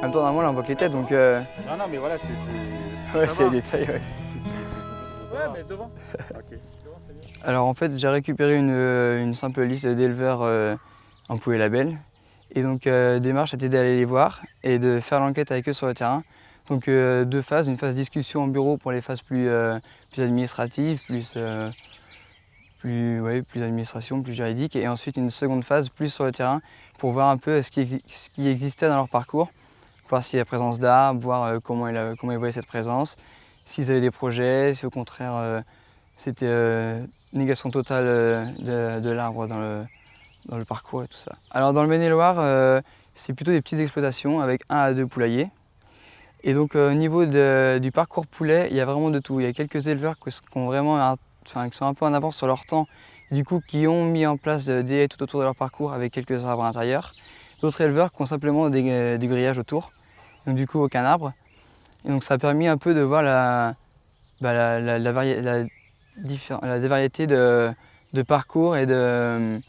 En même temps, normalement, là, on voit que les têtes, donc... euh, Non, non, mais voilà, c'est. Ouais, c'est les détails, ouais. Ouais, mais devant. Ok. Devant, c'est bien. Alors en fait, j'ai récupéré une, euh, une simple liste d'éleveurs euh, en poulet label. Et donc, euh, démarche était d'aller les voir et de faire l'enquête avec eux sur le terrain. Donc, euh, deux phases, une phase discussion en bureau pour les phases plus, euh, plus administratives, plus, euh, plus, ouais, plus administration, plus juridique. Et ensuite, une seconde phase plus sur le terrain pour voir un peu ce qui, exi- ce qui existait dans leur parcours, voir s'il y a présence d'arbres, voir euh, comment, ils, euh, comment ils voyaient cette présence, s'ils avaient des projets, si au contraire euh, c'était euh, négation totale euh, de, l'arbre dans le, dans le parcours et tout ça. Alors dans le Maine-et-Loire, c'est plutôt des petites exploitations avec un à deux poulaillers. Et donc au niveau du parcours poulet, il y a vraiment de tout. Il y a quelques éleveurs qui vraiment enfin, qui sont un peu en avance sur leur temps, du coup qui ont mis en place des haies tout autour de leur parcours avec quelques arbres à l'intérieur. D'autres éleveurs qui ont simplement des, euh, du grillage autour, donc du coup aucun arbre. Et donc ça a permis un peu de voir la, bah, la, variété de, de parcours et de,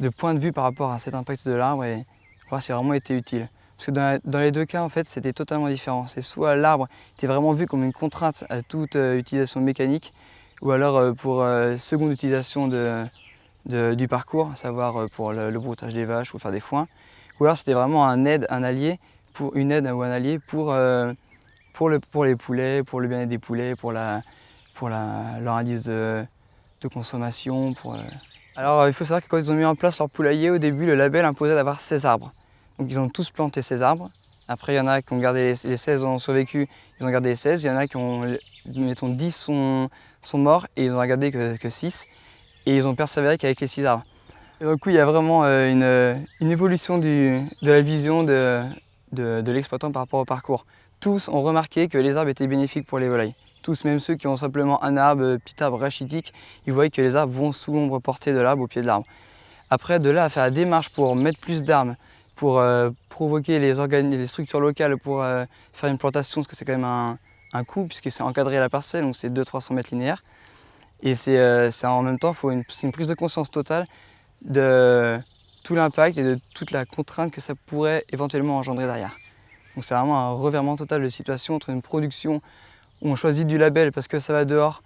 de points de vue par rapport à cet impact de l'arbre et voir si vraiment été utile. Parce que dans, dans les deux cas, en fait, c'était totalement différent. C'est soit l'arbre était vraiment vu comme une contrainte à toute euh, utilisation mécanique, ou alors euh, pour euh, seconde utilisation de, de- du parcours, à savoir pour le, le broutage des vaches ou faire des foins, ou alors c'était vraiment un aide, un allié, une aide ou un allié pour, euh, pour, le, pour les poulets, pour le bien-être des poulets, pour, leur indice de, consommation. Euh. Alors euh, il faut savoir que quand ils ont mis en place leur poulailler, au début le label imposait d'avoir 16 arbres. Donc ils ont tous planté ces arbres. Après il y en a qui ont gardé les, les 16 ont survécu, ils ont gardé les 16. Il y en a qui ont, mettons 10 sont, morts et ils n'ont gardé que, que 6. Et ils ont persévéré qu'avec les 6 arbres. Et donc il y a vraiment une, évolution de la vision de, de, l'exploitant par rapport au parcours. Tous ont remarqué que les arbres étaient bénéfiques pour les volailles. Tous, même ceux qui ont simplement un arbre, euh, petit arbre rachitique, ils voient que les arbres vont sous l'ombre portée de l'arbre au pied de l'arbre. Après, de là à faire la démarche pour mettre plus d'arbres, pour euh, provoquer les, structures locales pour euh, faire une plantation, parce que c'est quand même un, un coût, puisque c'est encadré à la parcelle, donc c'est 200-300 mètres linéaires. Et c'est euh, en même temps, faut une, c'est une prise de conscience totale de tout l'impact et de toute la contrainte que ça pourrait éventuellement engendrer derrière. Donc c'est vraiment un revirement total de situation entre une production où on choisit du label parce que ça va dehors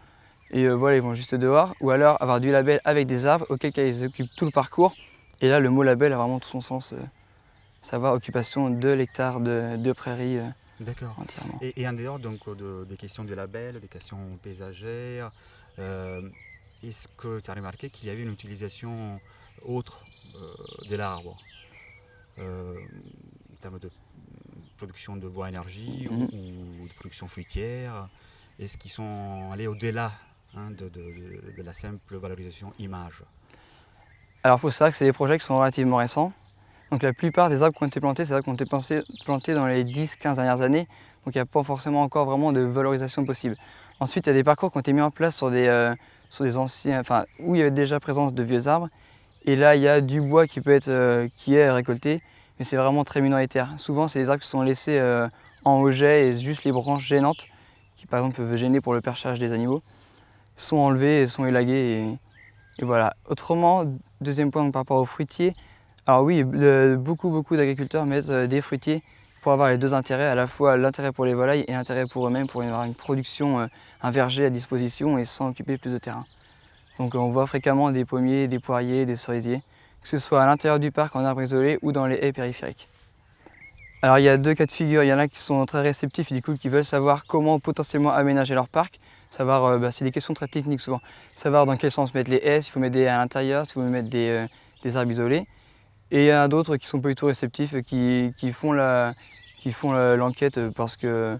et euh, voilà, ils vont juste dehors, ou alors avoir du label avec des arbres, auquel cas ils occupent tout le parcours. Et là, le mot label a vraiment tout son sens, euh, savoir occupation de l'hectare de, de prairies euh, D'accord. entièrement. Et, et en dehors donc, de- des questions de label, des questions paysagères, est-ce que tu as remarqué qu'il y avait une utilisation autre euh, de l'arbre euh, en termes de production de bois énergie ou- Mhm. ou, de production fruitière Est-ce qu'ils sont allés au-delà hein, de, de- de- de la simple valorisation image? Alors il faut savoir que c'est des projets qui sont relativement récents. Donc la plupart des arbres qui ont été plantés, c'est des arbres qui ont été plantés, plantés dans les 10-15 dernières années. Donc il n'y a pas forcément encore vraiment de valorisation possible. Ensuite, il y a des parcours qui ont été mis en place sur des, euh, sur des anciens, enfin, où il y avait déjà présence de vieux arbres. Et là, il y a du bois qui, peut être, euh, qui est récolté, mais c'est vraiment très minoritaire. Souvent, c'est des arbres qui sont laissés euh, en auget et juste les branches gênantes, qui par exemple peuvent gêner pour le perchage des animaux, sont enlevées et sont élaguées. Et, voilà. Autrement, deuxième point par rapport aux fruitiers, alors oui, beaucoup, beaucoup d'agriculteurs mettent euh, des fruitiers pour avoir les deux intérêts, à la fois l'intérêt pour les volailles et l'intérêt pour eux-mêmes, pour avoir une production, un verger à disposition et sans occuper plus de terrain. Donc on voit fréquemment des pommiers, des poiriers, des cerisiers, que ce soit à l'intérieur du parc en arbre isolé ou dans les haies périphériques. Alors il y a deux cas de figure, il y en a qui sont très réceptifs et du coup qui veulent savoir comment potentiellement aménager leur parc, savoir, euh, bah, c'est des questions très techniques souvent, savoir dans quel sens mettre les haies, s'il faut mettre des à l'intérieur, s'il faut mettre des, euh, des arbres isolés. Et il y en a d'autres qui sont pas du tout réceptifs, et qui, qui font la- qui font l'enquête parce que,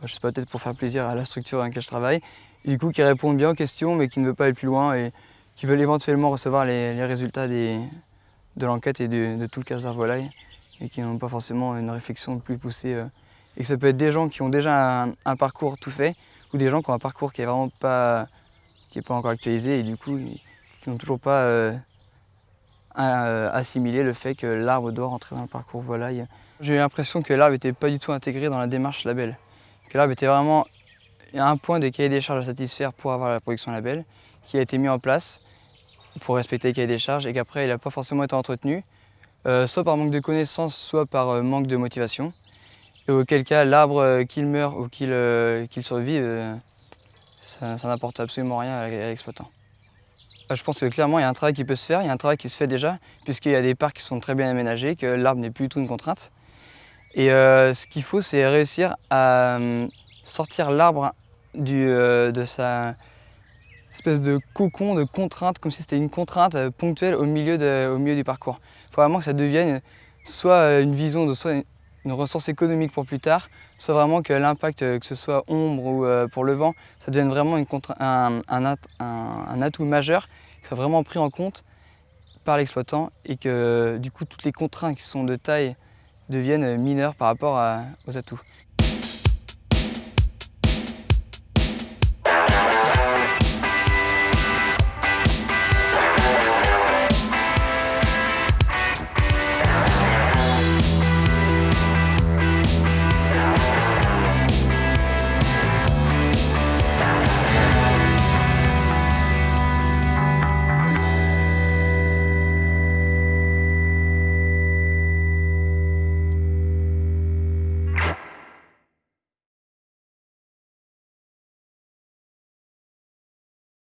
bah, je sais pas, peut-être pour faire plaisir à la structure dans laquelle je travaille, du coup qui répondent bien aux questions mais qui ne veulent pas aller plus loin et qui veulent éventuellement recevoir les, résultats de l'enquête et de, tout le casse volaille et qui n'ont pas forcément une réflexion plus poussée. euh. Et que ça peut être des gens qui ont déjà un, parcours tout fait ou des gens qui ont un parcours qui est vraiment pas, qui est pas encore actualisé et du coup qui n'ont toujours pas euh, euh, assimilé le fait que l'arbre doit rentrer dans le parcours volaille. J'ai eu l'impression que l'arbre n'était pas du tout intégré dans la démarche label. Que l'arbre était vraiment il y a un point de cahier des charges à satisfaire pour avoir la production label qui a été mis en place pour respecter le cahier des charges et qu'après il n'a pas forcément été entretenu, euh, soit par manque de connaissances, soit par euh, manque de motivation. et auquel cas l'arbre qu'il meurt ou qu'il survive, ça, n'apporte absolument rien à l'exploitant. Je pense que clairement il y a un travail qui peut se faire, il y a un travail qui se fait déjà, puisqu'il y a des parcs qui sont très bien aménagés, que l'arbre n'est plus du tout une contrainte. Et ce qu'il faut, c'est réussir à sortir l'arbre de sa espèce de cocon de contrainte, comme si c'était une contrainte euh, ponctuelle au milieu, au milieu du parcours. Il faut vraiment que ça devienne soit euh, une vision, de, soit une ressource économique pour plus tard, soit vraiment que l'impact, euh, que ce soit ombre ou pour le vent, ça devienne vraiment une un, un, un, atout majeur, qui soit vraiment pris en compte par l'exploitant et que du coup toutes les contraintes qui sont de taille deviennent mineures par rapport aux atouts.